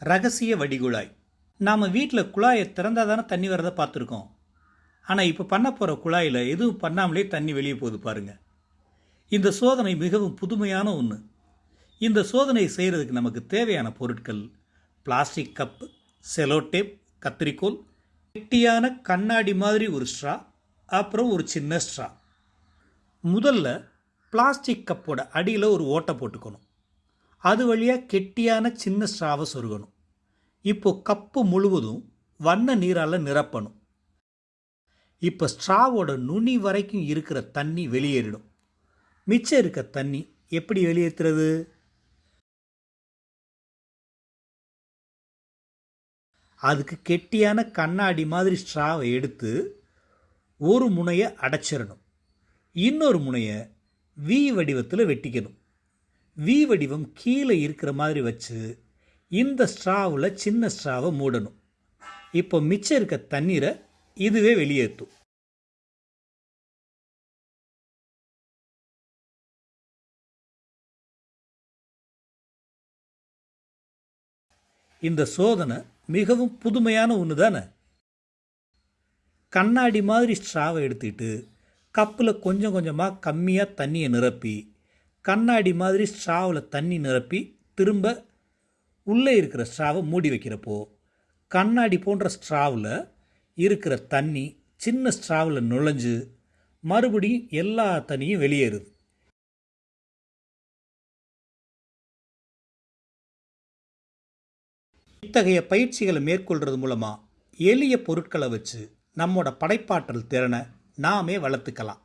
ரகசிய வடிகுழாய். நாம் வீட்டில் குழாயை திறந்தால் தானே தண்ணி வரதை பார்த்துருக்கோம். ஆனால் இப்போ பண்ண போகிற குழாயில் எதுவும் பண்ணாமலே தண்ணி வெளியே போகுது பாருங்கள் இந்த சோதனை மிகவும் புதுமையான ஒன்று இந்த சோதனையை செய்கிறதுக்கு நமக்கு தேவையான பொருட்கள் பிளாஸ்டிக் கப்பு செலோடேப் கத்திரிக்கோல் கெட்டியான கண்ணாடி மாதிரி ஒரு ஸ்ட்ரா அப்புறம் ஒரு சின்ன ஸ்ட்ரா. முதல்ல பிளாஸ்டிக் கப்போட அடியில் ஒரு ஓட்டை போட்டுக்கணும். அது வழியாக கெட்டியான சின்ன ஸ்ட்ராவை சொருகணும். இப்போ கப்பு முழுவதும் வண்ண நீரால் நிரப்பணும். இப்போ ஸ்ட்ராவோட நுனி வரைக்கும் இருக்கிற தண்ணி வெளியேறிடும். மிச்சம் இருக்க தண்ணி எப்படி வெளியேற்றுறது அதுக்கு கெட்டியான கண்ணாடி மாதிரி ஸ்ட்ராவை எடுத்து ஒரு முனையை அடைச்சிடணும் இன்னொரு முனையை வி வடிவத்தில் வெட்டிக்கணும். வி வடிவம் கீழே இருக்கிற மாதிரி வச்சு இந்த ஸ்ட்ராவில் சின்ன ஸ்ட்ராவை மூடணும். இப்போ மிச்சம் இருக்க தண்ணீரை இதுவே வெளியேற்றும். இந்த சோதனை மிகவும் புதுமையான ஒன்று தானே? கண்ணாடி மாதிரி ஸ்ட்ராவை எடுத்துக்கிட்டு கப்பில் கொஞ்சம் கொஞ்சமாக கம்மியாக தண்ணியை நிரப்பி கண்ணாடி மாதிரி ஸ்ட்ராவில் தண்ணி நிரப்பி திரும்ப உள்ளே இருக்கிற ஸ்ட்ராவை மூடி வைக்கிறப்போ கண்ணாடி போன்ற ஸ்ட்ராவில் இருக்கிற தண்ணி சின்ன ஸ்ட்ராவில் நுழைஞ்சு மறுபடியும் எல்லா தண்ணியும் வெளியேறுது. இத்தகைய பயிற்சிகளை மேற்கொள்கிறது மூலமாக எளிய பொருட்களை வச்சு நம்மோட படைப்பாற்றல் திறனை நாமே வளர்த்துக்கலாம்.